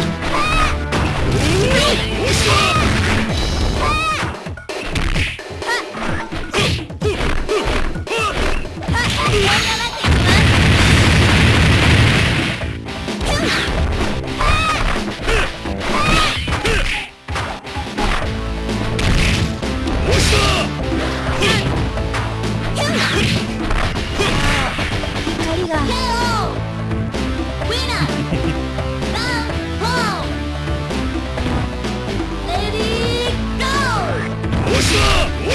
Oh!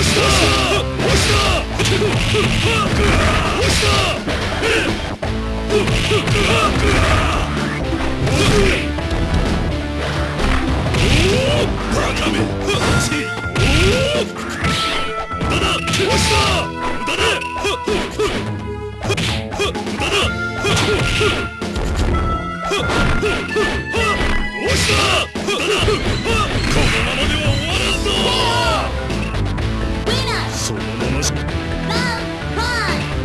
した押したままし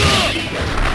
Round